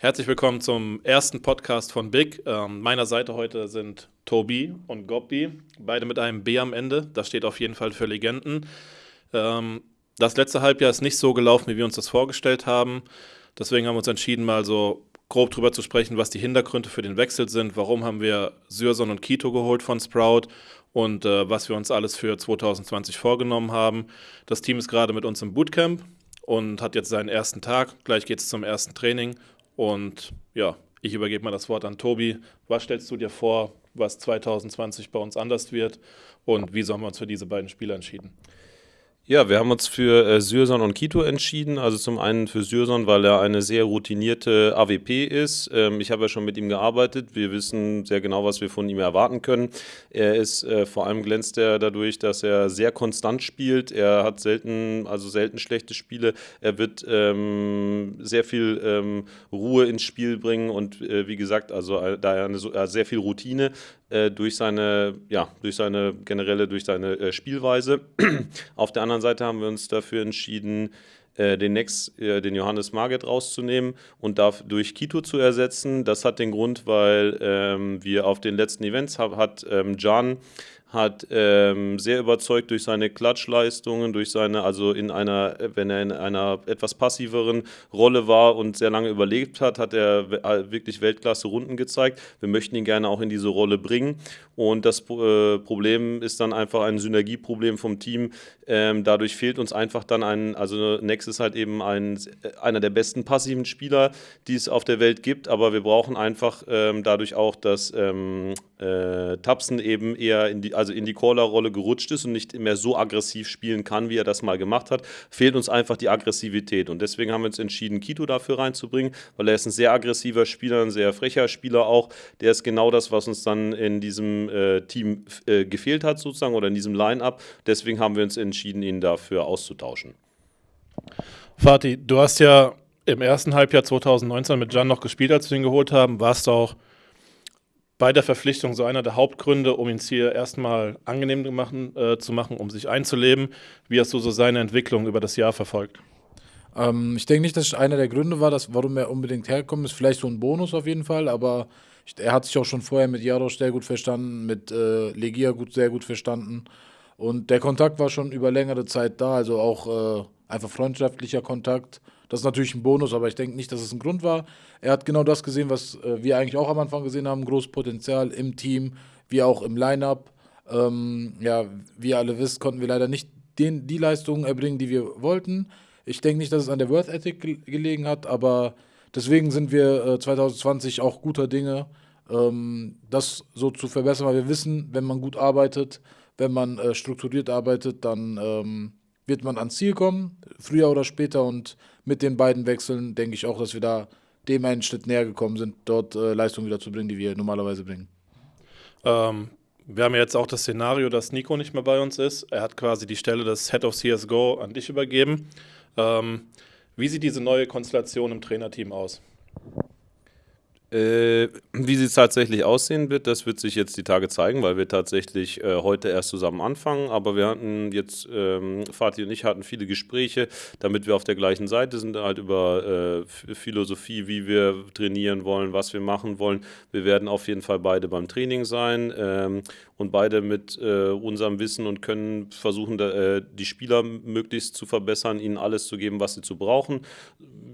Herzlich willkommen zum ersten Podcast von Big. Ähm, meiner Seite heute sind Tobi und Gobbi, beide mit einem B am Ende. Das steht auf jeden Fall für Legenden. Ähm, das letzte Halbjahr ist nicht so gelaufen, wie wir uns das vorgestellt haben. Deswegen haben wir uns entschieden, mal so grob drüber zu sprechen, was die Hintergründe für den Wechsel sind. Warum haben wir Syrson und Kito geholt von Sprout und äh, was wir uns alles für 2020 vorgenommen haben. Das Team ist gerade mit uns im Bootcamp und hat jetzt seinen ersten Tag. Gleich geht es zum ersten Training und ja, ich übergebe mal das Wort an Tobi. Was stellst du dir vor, was 2020 bei uns anders wird und wieso haben wir uns für diese beiden Spiele entschieden? Ja, wir haben uns für äh, Syrson und Kito entschieden. Also zum einen für Syrson, weil er eine sehr routinierte AWP ist. Ähm, ich habe ja schon mit ihm gearbeitet. Wir wissen sehr genau, was wir von ihm erwarten können. Er ist äh, vor allem glänzt er dadurch, dass er sehr konstant spielt. Er hat selten, also selten schlechte Spiele. Er wird ähm, sehr viel ähm, Ruhe ins Spiel bringen und äh, wie gesagt, also äh, da er eine, äh, sehr viel Routine äh, durch seine, ja, durch seine generelle, durch seine äh, Spielweise. Auf der anderen Seite haben wir uns dafür entschieden, äh, den Next, äh, den Johannes Marget rauszunehmen und durch Kito zu ersetzen. Das hat den Grund, weil ähm, wir auf den letzten Events hab, hat ähm, Can hat ähm, sehr überzeugt durch seine Klatschleistungen, durch seine, also in einer, wenn er in einer etwas passiveren Rolle war und sehr lange überlebt hat, hat er äh, wirklich Weltklasse Runden gezeigt. Wir möchten ihn gerne auch in diese Rolle bringen. Und das äh, Problem ist dann einfach ein Synergieproblem vom Team. Ähm, dadurch fehlt uns einfach dann ein, also Nex ist halt eben ein, einer der besten passiven Spieler, die es auf der Welt gibt, aber wir brauchen einfach ähm, dadurch auch, dass ähm, äh, Tapsen eben eher in die, also in die Caller-Rolle gerutscht ist und nicht mehr so aggressiv spielen kann, wie er das mal gemacht hat, fehlt uns einfach die Aggressivität. Und deswegen haben wir uns entschieden, Kito dafür reinzubringen, weil er ist ein sehr aggressiver Spieler, ein sehr frecher Spieler auch. Der ist genau das, was uns dann in diesem äh, Team äh, gefehlt hat, sozusagen, oder in diesem Line-Up. Deswegen haben wir uns entschieden, ihn dafür auszutauschen. Fatih, du hast ja im ersten Halbjahr 2019 mit Jan noch gespielt, als wir ihn geholt haben. Warst du auch bei der Verpflichtung so einer der Hauptgründe, um ihn hier erstmal angenehm machen, äh, zu machen, um sich einzuleben. Wie hast du so seine Entwicklung über das Jahr verfolgt? Ähm, ich denke nicht, dass es einer der Gründe war, dass, warum er unbedingt hergekommen ist. Vielleicht so ein Bonus auf jeden Fall, aber ich, er hat sich auch schon vorher mit Jarosch sehr gut verstanden, mit äh, Legia gut, sehr gut verstanden. Und der Kontakt war schon über längere Zeit da, also auch äh, einfach freundschaftlicher Kontakt. Das ist natürlich ein Bonus, aber ich denke nicht, dass es ein Grund war. Er hat genau das gesehen, was äh, wir eigentlich auch am Anfang gesehen haben: großes Potenzial im Team, wie auch im Line-Up. Ähm, ja, wie ihr alle wisst, konnten wir leider nicht den, die Leistungen erbringen, die wir wollten. Ich denke nicht, dass es an der Worth Ethic gelegen hat, aber deswegen sind wir äh, 2020 auch guter Dinge, ähm, das so zu verbessern, weil wir wissen, wenn man gut arbeitet, wenn man äh, strukturiert arbeitet, dann ähm, wird man ans Ziel kommen, früher oder später. Und mit den beiden Wechseln denke ich auch, dass wir da dem einen Schritt näher gekommen sind, dort äh, Leistung wieder zu bringen, die wir normalerweise bringen. Ähm, wir haben jetzt auch das Szenario, dass Nico nicht mehr bei uns ist. Er hat quasi die Stelle des Head of CSGO an dich übergeben. Ähm, wie sieht diese neue Konstellation im Trainerteam aus? Äh, wie sie tatsächlich aussehen wird, das wird sich jetzt die Tage zeigen, weil wir tatsächlich äh, heute erst zusammen anfangen. Aber wir hatten jetzt, ähm, Fatih und ich hatten viele Gespräche, damit wir auf der gleichen Seite sind, halt über äh, Philosophie, wie wir trainieren wollen, was wir machen wollen. Wir werden auf jeden Fall beide beim Training sein ähm, und beide mit äh, unserem Wissen und Können versuchen, da, äh, die Spieler möglichst zu verbessern, ihnen alles zu geben, was sie zu brauchen.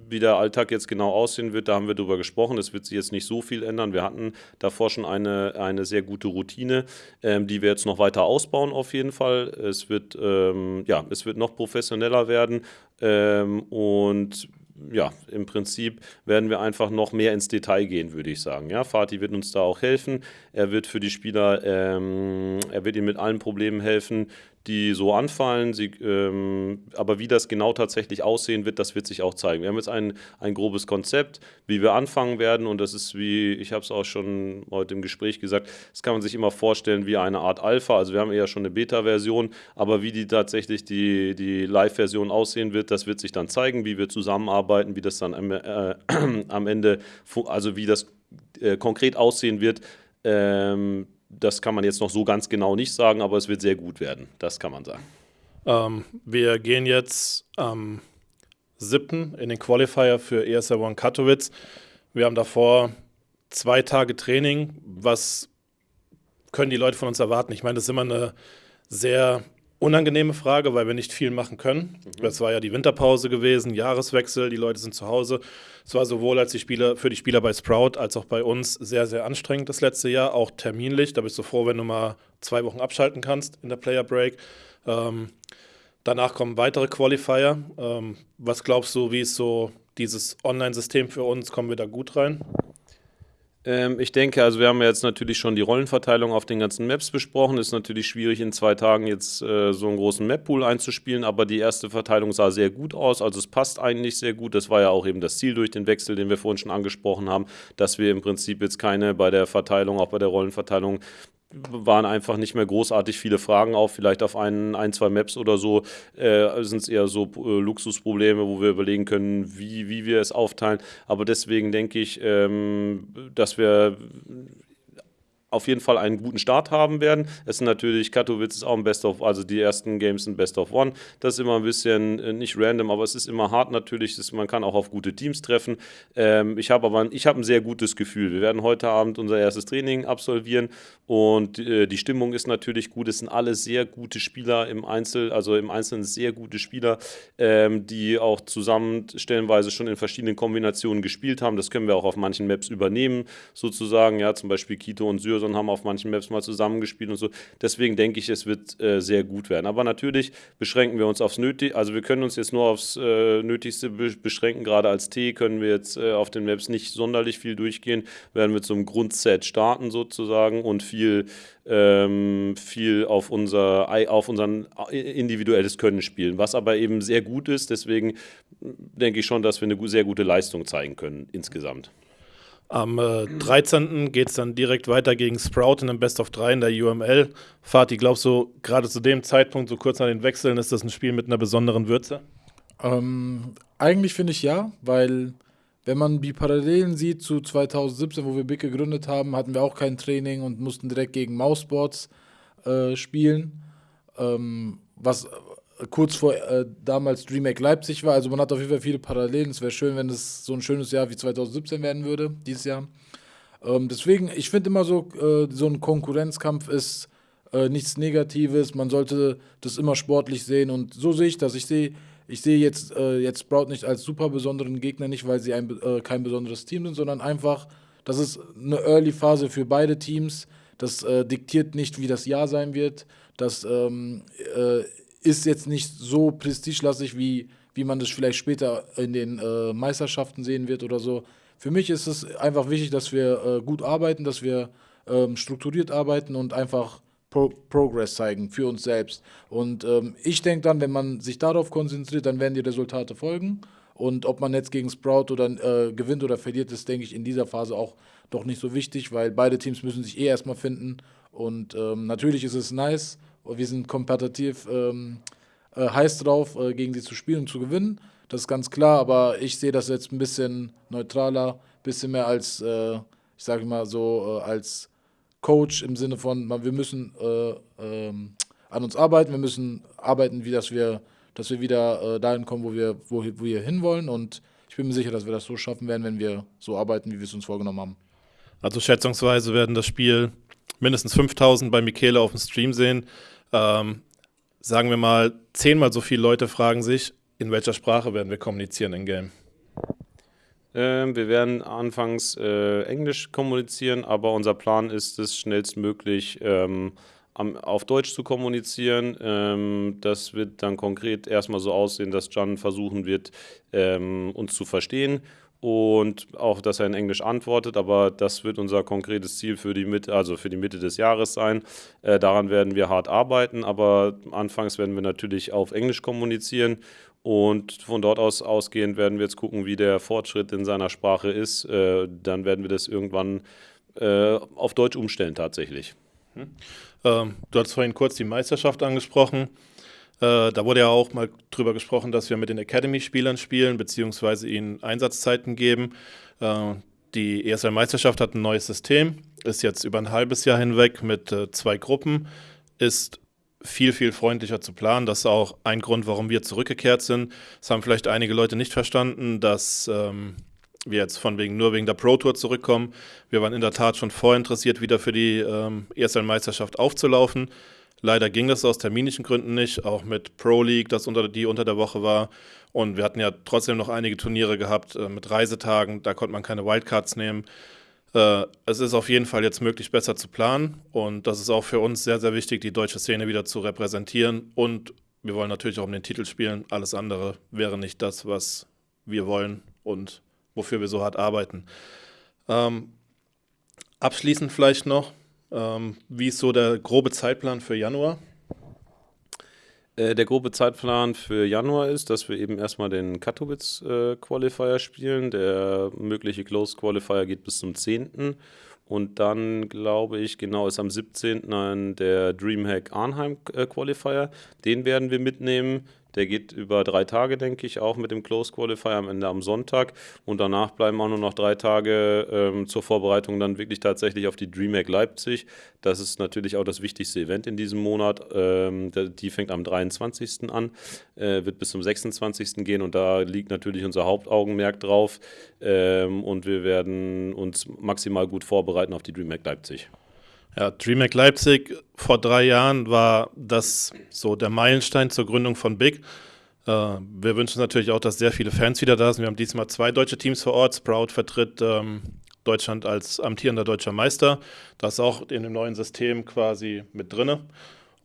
Wie der Alltag jetzt genau aussehen wird, da haben wir drüber gesprochen. Es wird sich jetzt nicht so viel ändern. Wir hatten davor schon eine, eine sehr gute Routine, ähm, die wir jetzt noch weiter ausbauen auf jeden Fall. Es wird, ähm, ja, es wird noch professioneller werden ähm, und ja, im Prinzip werden wir einfach noch mehr ins Detail gehen, würde ich sagen. Ja, Fatih wird uns da auch helfen. Er wird für die Spieler, ähm, er wird ihnen mit allen Problemen helfen, die so anfallen. Sie, ähm, aber wie das genau tatsächlich aussehen wird, das wird sich auch zeigen. Wir haben jetzt ein, ein grobes Konzept, wie wir anfangen werden. Und das ist wie, ich habe es auch schon heute im Gespräch gesagt, das kann man sich immer vorstellen wie eine Art Alpha. Also wir haben eher schon eine Beta-Version, aber wie die tatsächlich die, die Live-Version aussehen wird, das wird sich dann zeigen, wie wir zusammenarbeiten, wie das dann am, äh, am Ende, also wie das äh, konkret aussehen wird. Ähm, das kann man jetzt noch so ganz genau nicht sagen, aber es wird sehr gut werden. Das kann man sagen. Ähm, wir gehen jetzt am 7. in den Qualifier für ESL One Katowice. Wir haben davor zwei Tage Training. Was können die Leute von uns erwarten? Ich meine, das ist immer eine sehr unangenehme Frage, weil wir nicht viel machen können. Mhm. Das war ja die Winterpause gewesen, Jahreswechsel, die Leute sind zu Hause. Es war sowohl als die Spieler, für die Spieler bei Sprout als auch bei uns sehr, sehr anstrengend das letzte Jahr, auch terminlich. Da bist du froh, wenn du mal zwei Wochen abschalten kannst in der Player Break. Ähm, danach kommen weitere Qualifier. Ähm, was glaubst du, wie ist so dieses Online-System für uns? Kommen wir da gut rein? Ähm, ich denke, also wir haben ja jetzt natürlich schon die Rollenverteilung auf den ganzen Maps besprochen. Ist natürlich schwierig, in zwei Tagen jetzt äh, so einen großen Map-Pool einzuspielen, aber die erste Verteilung sah sehr gut aus. Also es passt eigentlich sehr gut. Das war ja auch eben das Ziel durch den Wechsel, den wir vorhin schon angesprochen haben, dass wir im Prinzip jetzt keine bei der Verteilung, auch bei der Rollenverteilung, waren einfach nicht mehr großartig viele Fragen auf. Vielleicht auf ein, ein zwei Maps oder so äh, sind es eher so äh, Luxusprobleme, wo wir überlegen können, wie, wie wir es aufteilen. Aber deswegen denke ich, ähm, dass wir auf jeden Fall einen guten Start haben werden. Es sind natürlich, Katowice ist auch ein Best of, also die ersten Games sind Best of One. Das ist immer ein bisschen äh, nicht random, aber es ist immer hart natürlich. Das, man kann auch auf gute Teams treffen. Ähm, ich habe aber ein, ich hab ein sehr gutes Gefühl. Wir werden heute Abend unser erstes Training absolvieren und äh, die Stimmung ist natürlich gut. Es sind alle sehr gute Spieler im Einzel, also im Einzelnen sehr gute Spieler, ähm, die auch zusammen stellenweise schon in verschiedenen Kombinationen gespielt haben. Das können wir auch auf manchen Maps übernehmen, sozusagen. Ja, zum Beispiel Kito und Syrs und haben auf manchen Maps mal zusammengespielt und so. Deswegen denke ich, es wird äh, sehr gut werden. Aber natürlich beschränken wir uns aufs Nötige. Also wir können uns jetzt nur aufs äh, Nötigste be beschränken. Gerade als T können wir jetzt äh, auf den Maps nicht sonderlich viel durchgehen. Werden wir zum Grundset starten sozusagen und viel, ähm, viel auf unser auf unseren äh, individuelles Können spielen, was aber eben sehr gut ist. Deswegen denke ich schon, dass wir eine sehr gute Leistung zeigen können insgesamt. Am äh, 13. geht es dann direkt weiter gegen Sprout in einem Best of 3 in der UML. Fatih, glaubst du, gerade zu dem Zeitpunkt, so kurz nach den Wechseln, ist das ein Spiel mit einer besonderen Würze? Ähm, eigentlich finde ich ja, weil wenn man die Parallelen sieht zu 2017, wo wir Big gegründet haben, hatten wir auch kein Training und mussten direkt gegen Mouseboards äh, spielen. Ähm, was kurz vor äh, damals DreamHack Leipzig war. Also man hat auf jeden Fall viele Parallelen. Es wäre schön, wenn es so ein schönes Jahr wie 2017 werden würde, dieses Jahr. Ähm, deswegen, ich finde immer so, äh, so ein Konkurrenzkampf ist äh, nichts Negatives. Man sollte das immer sportlich sehen und so sehe ich das. Ich sehe ich sehe jetzt, äh, jetzt Sprout nicht als super besonderen Gegner, nicht weil sie ein, äh, kein besonderes Team sind, sondern einfach, das ist eine Early-Phase für beide Teams. Das äh, diktiert nicht, wie das Jahr sein wird. Das ähm, äh, ist jetzt nicht so prestigelastig, wie, wie man das vielleicht später in den äh, Meisterschaften sehen wird oder so. Für mich ist es einfach wichtig, dass wir äh, gut arbeiten, dass wir ähm, strukturiert arbeiten und einfach Pro Progress zeigen für uns selbst. Und ähm, ich denke dann, wenn man sich darauf konzentriert, dann werden die Resultate folgen. Und ob man jetzt gegen Sprout oder äh, gewinnt oder verliert, ist, denke ich, in dieser Phase auch doch nicht so wichtig, weil beide Teams müssen sich eh erstmal finden. Und ähm, natürlich ist es nice, wir sind kompetitiv ähm, äh, heiß drauf, äh, gegen sie zu spielen und zu gewinnen. Das ist ganz klar, aber ich sehe das jetzt ein bisschen neutraler, ein bisschen mehr als, äh, ich sage mal so, äh, als Coach im Sinne von, wir müssen äh, ähm, an uns arbeiten, wir müssen arbeiten, wie dass wir, dass wir wieder äh, dahin kommen, wo wir, wo, wo wir hinwollen. Und ich bin mir sicher, dass wir das so schaffen werden, wenn wir so arbeiten, wie wir es uns vorgenommen haben. Also schätzungsweise werden das Spiel mindestens 5000 bei Michele auf dem Stream sehen ähm, sagen wir mal, zehnmal so viele Leute fragen sich, in welcher Sprache werden wir kommunizieren in Game? Ähm, wir werden anfangs äh, Englisch kommunizieren, aber unser Plan ist es, schnellstmöglich ähm, am, auf Deutsch zu kommunizieren. Ähm, das wird dann konkret erstmal so aussehen, dass Jan versuchen wird, ähm, uns zu verstehen und auch, dass er in Englisch antwortet, aber das wird unser konkretes Ziel für die Mitte, also für die Mitte des Jahres sein. Äh, daran werden wir hart arbeiten, aber anfangs werden wir natürlich auf Englisch kommunizieren und von dort aus ausgehend werden wir jetzt gucken, wie der Fortschritt in seiner Sprache ist. Äh, dann werden wir das irgendwann äh, auf Deutsch umstellen tatsächlich. Hm. Ähm, du hast vorhin kurz die Meisterschaft angesprochen. Äh, da wurde ja auch mal drüber gesprochen, dass wir mit den Academy-Spielern spielen, beziehungsweise ihnen Einsatzzeiten geben. Äh, die ESL-Meisterschaft hat ein neues System, ist jetzt über ein halbes Jahr hinweg mit äh, zwei Gruppen, ist viel, viel freundlicher zu planen. Das ist auch ein Grund, warum wir zurückgekehrt sind. Das haben vielleicht einige Leute nicht verstanden, dass ähm, wir jetzt von wegen nur wegen der Pro Tour zurückkommen. Wir waren in der Tat schon vorher interessiert, wieder für die ähm, ESL-Meisterschaft aufzulaufen. Leider ging das aus terminischen Gründen nicht, auch mit Pro League, das unter, die unter der Woche war. Und wir hatten ja trotzdem noch einige Turniere gehabt äh, mit Reisetagen, da konnte man keine Wildcards nehmen. Äh, es ist auf jeden Fall jetzt möglich, besser zu planen. Und das ist auch für uns sehr, sehr wichtig, die deutsche Szene wieder zu repräsentieren. Und wir wollen natürlich auch um den Titel spielen. Alles andere wäre nicht das, was wir wollen und wofür wir so hart arbeiten. Ähm, abschließend vielleicht noch, ähm, wie ist so der grobe Zeitplan für Januar? Äh, der grobe Zeitplan für Januar ist, dass wir eben erstmal den Katowice äh, Qualifier spielen. Der mögliche Close Qualifier geht bis zum 10. Und dann, glaube ich, genau ist am 17. der Dreamhack Arnheim äh, Qualifier. Den werden wir mitnehmen. Der geht über drei Tage, denke ich, auch mit dem Close Qualifier am Ende am Sonntag. Und danach bleiben auch nur noch drei Tage ähm, zur Vorbereitung dann wirklich tatsächlich auf die DreamHack Leipzig. Das ist natürlich auch das wichtigste Event in diesem Monat. Ähm, die fängt am 23. an, äh, wird bis zum 26. gehen und da liegt natürlich unser Hauptaugenmerk drauf. Ähm, und wir werden uns maximal gut vorbereiten auf die DreamHack Leipzig. Ja, DreamHack Leipzig vor drei Jahren war das so der Meilenstein zur Gründung von Big. Äh, wir wünschen natürlich auch, dass sehr viele Fans wieder da sind. Wir haben diesmal zwei deutsche Teams vor Ort. Sprout vertritt ähm, Deutschland als amtierender deutscher Meister. Das ist auch in dem neuen System quasi mit drin.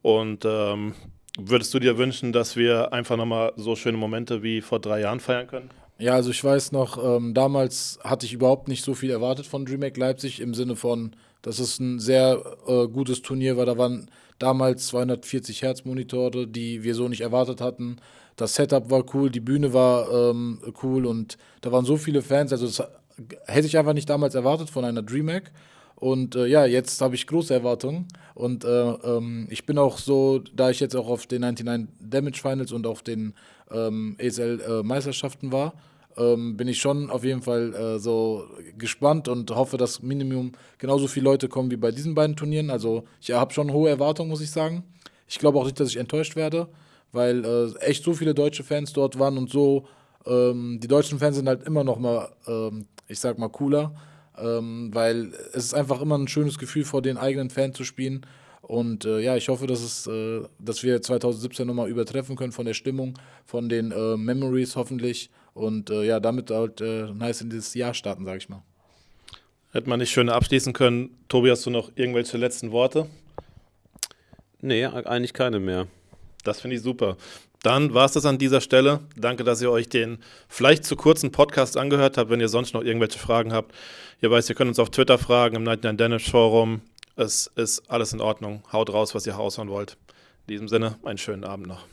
Und ähm, würdest du dir wünschen, dass wir einfach nochmal so schöne Momente wie vor drei Jahren feiern können? Ja, also ich weiß noch, ähm, damals hatte ich überhaupt nicht so viel erwartet von DreamHack Leipzig im Sinne von, dass es ein sehr äh, gutes Turnier war. Da waren damals 240 Hertz Monitore, die wir so nicht erwartet hatten. Das Setup war cool, die Bühne war ähm, cool und da waren so viele Fans. Also das hätte ich einfach nicht damals erwartet von einer DreamHack. Und äh, ja, jetzt habe ich große Erwartungen. Und äh, ähm, ich bin auch so, da ich jetzt auch auf den 99 Damage Finals und auf den ähm, ESL äh, Meisterschaften war, ähm, bin ich schon auf jeden Fall äh, so gespannt und hoffe, dass Minimum genauso viele Leute kommen wie bei diesen beiden Turnieren. Also ich habe schon hohe Erwartungen, muss ich sagen. Ich glaube auch nicht, dass ich enttäuscht werde, weil äh, echt so viele deutsche Fans dort waren und so. Ähm, die deutschen Fans sind halt immer noch mal, ähm, ich sag mal, cooler, ähm, weil es ist einfach immer ein schönes Gefühl, vor den eigenen Fans zu spielen. Und äh, ja, ich hoffe, dass, es, äh, dass wir 2017 nochmal übertreffen können von der Stimmung, von den äh, Memories hoffentlich. Und äh, ja, damit halt äh, nice in dieses Jahr starten, sage ich mal. Hätte man nicht schöner abschließen können. Tobi, hast du noch irgendwelche letzten Worte? Nee, eigentlich keine mehr. Das finde ich super. Dann war es das an dieser Stelle. Danke, dass ihr euch den vielleicht zu kurzen Podcast angehört habt. Wenn ihr sonst noch irgendwelche Fragen habt, ihr weißt, ihr könnt uns auf Twitter fragen, im Night Danish Forum, es ist alles in Ordnung. Haut raus, was ihr raushauen wollt. In diesem Sinne, einen schönen Abend noch.